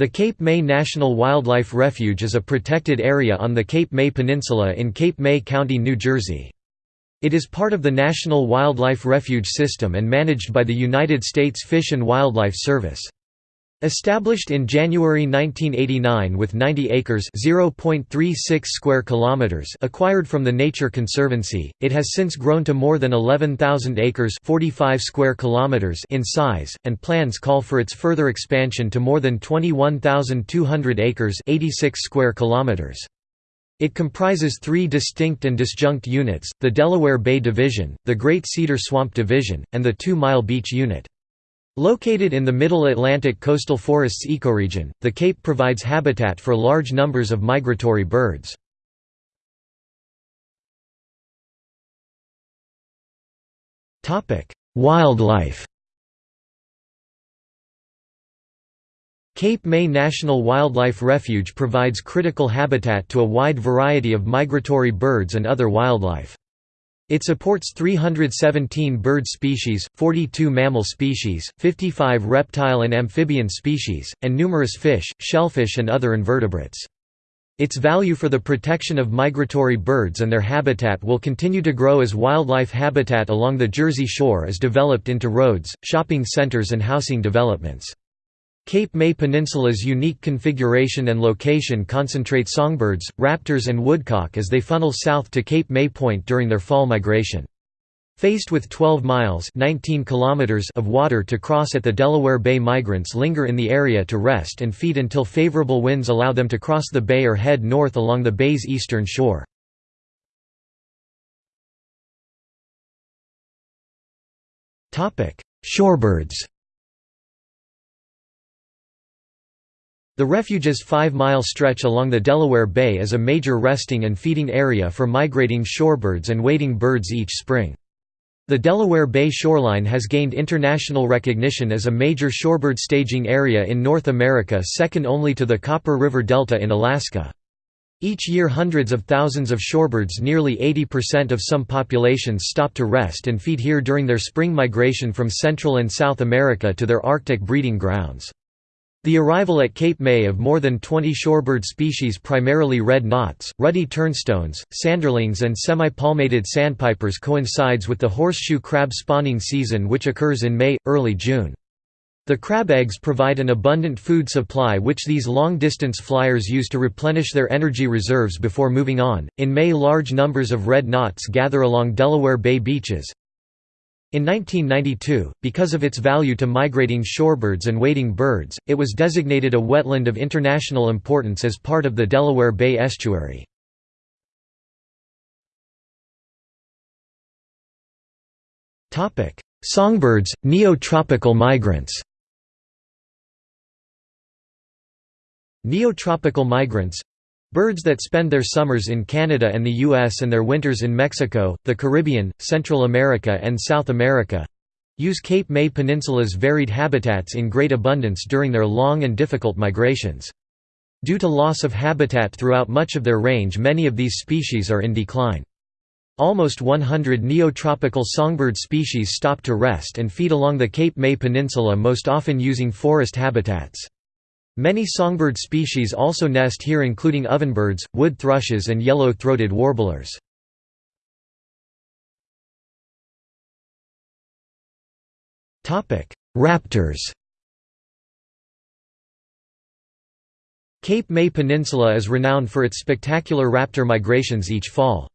The Cape May National Wildlife Refuge is a protected area on the Cape May Peninsula in Cape May County, New Jersey. It is part of the National Wildlife Refuge System and managed by the United States Fish and Wildlife Service. Established in January 1989 with 90 acres (0.36 square kilometers) acquired from the Nature Conservancy, it has since grown to more than 11,000 acres (45 square kilometers) in size, and plans call for its further expansion to more than 21,200 acres (86 square kilometers). It comprises three distinct and disjunct units, the Delaware Bay Division, the Great Cedar Swamp Division, and the Two Mile Beach Unit. Located in the Middle Atlantic coastal forests ecoregion, the Cape provides habitat for large numbers of migratory birds. Wildlife Cape May National Wildlife Refuge provides critical habitat to a wide variety of migratory birds and other wildlife. It supports 317 bird species, 42 mammal species, 55 reptile and amphibian species, and numerous fish, shellfish and other invertebrates. Its value for the protection of migratory birds and their habitat will continue to grow as wildlife habitat along the Jersey Shore is developed into roads, shopping centers and housing developments. Cape May Peninsula's unique configuration and location concentrate songbirds, raptors and woodcock as they funnel south to Cape May Point during their fall migration. Faced with 12 miles 19 kilometers of water to cross at the Delaware Bay migrants linger in the area to rest and feed until favorable winds allow them to cross the bay or head north along the bay's eastern shore. Shorebirds The refuge's five-mile stretch along the Delaware Bay is a major resting and feeding area for migrating shorebirds and wading birds each spring. The Delaware Bay shoreline has gained international recognition as a major shorebird staging area in North America second only to the Copper River Delta in Alaska. Each year hundreds of thousands of shorebirds nearly 80% of some populations stop to rest and feed here during their spring migration from Central and South America to their Arctic breeding grounds. The arrival at Cape May of more than 20 shorebird species primarily red knots, ruddy turnstones, sanderlings and semi-palmated sandpipers coincides with the horseshoe crab spawning season which occurs in May, early June. The crab eggs provide an abundant food supply which these long-distance flyers use to replenish their energy reserves before moving on. In May large numbers of red knots gather along Delaware Bay beaches, in 1992, because of its value to migrating shorebirds and wading birds, it was designated a wetland of international importance as part of the Delaware Bay Estuary. Songbirds, neotropical migrants Neotropical migrants Birds that spend their summers in Canada and the U.S. and their winters in Mexico, the Caribbean, Central America and South America—use Cape May Peninsula's varied habitats in great abundance during their long and difficult migrations. Due to loss of habitat throughout much of their range many of these species are in decline. Almost 100 neotropical songbird species stop to rest and feed along the Cape May Peninsula most often using forest habitats. Many songbird species also nest here including ovenbirds, wood thrushes and yellow-throated warblers. Raptors Cape May Peninsula is renowned for its spectacular raptor migrations each fall.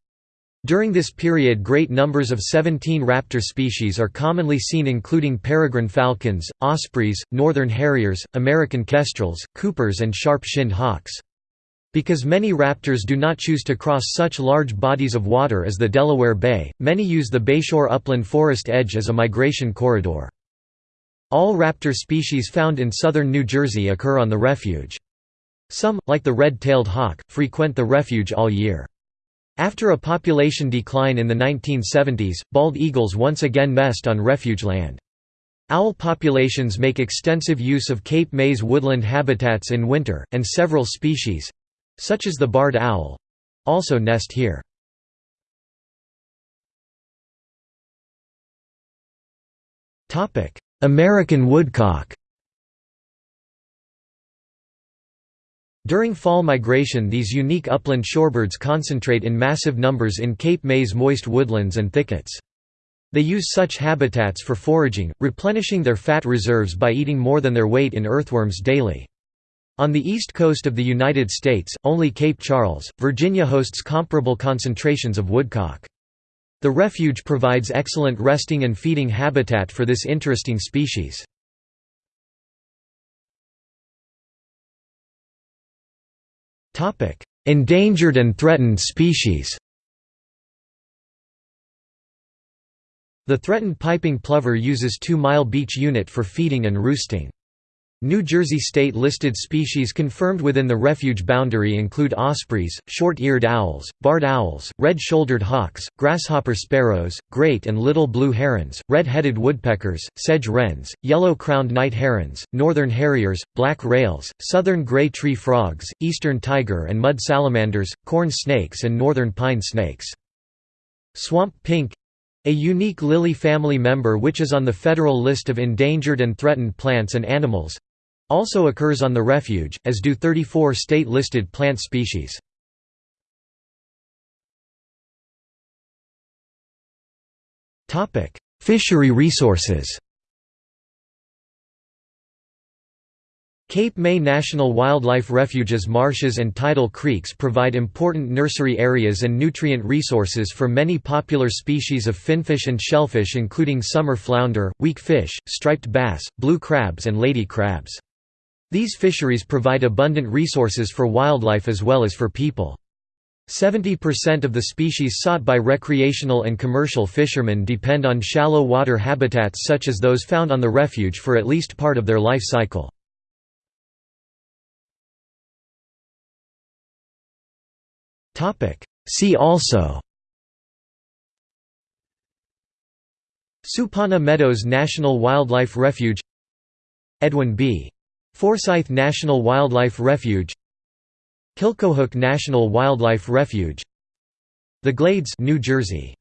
During this period great numbers of 17 raptor species are commonly seen including peregrine falcons, ospreys, northern harriers, American kestrels, coopers and sharp-shinned hawks. Because many raptors do not choose to cross such large bodies of water as the Delaware Bay, many use the bayshore upland forest edge as a migration corridor. All raptor species found in southern New Jersey occur on the refuge. Some, like the red-tailed hawk, frequent the refuge all year. After a population decline in the 1970s, bald eagles once again nest on refuge land. Owl populations make extensive use of Cape May's woodland habitats in winter, and several species—such as the barred owl—also nest here. American woodcock During fall migration these unique upland shorebirds concentrate in massive numbers in Cape May's moist woodlands and thickets. They use such habitats for foraging, replenishing their fat reserves by eating more than their weight in earthworms daily. On the east coast of the United States, only Cape Charles, Virginia hosts comparable concentrations of woodcock. The refuge provides excellent resting and feeding habitat for this interesting species. Endangered and threatened species The threatened piping plover uses 2-mile beach unit for feeding and roosting. New Jersey state-listed species confirmed within the refuge boundary include ospreys, short-eared owls, barred owls, red-shouldered hawks, grasshopper sparrows, great and little blue herons, red-headed woodpeckers, sedge wrens, yellow-crowned night herons, northern harriers, black rails, southern gray tree frogs, eastern tiger and mud salamanders, corn snakes and northern pine snakes. Swamp pink a unique lily family member which is on the federal list of endangered and threatened plants and animals, also occurs on the refuge, as do 34 state-listed plant species. Fishery resources Cape May National Wildlife Refuge's marshes and tidal creeks provide important nursery areas and nutrient resources for many popular species of finfish and shellfish including summer flounder, weak fish, striped bass, blue crabs and lady crabs. These fisheries provide abundant resources for wildlife as well as for people. 70% of the species sought by recreational and commercial fishermen depend on shallow water habitats such as those found on the refuge for at least part of their life cycle. See also Supawna Meadows National Wildlife Refuge Edwin B. Forsyth National Wildlife Refuge Killcohook National Wildlife Refuge The Glades New Jersey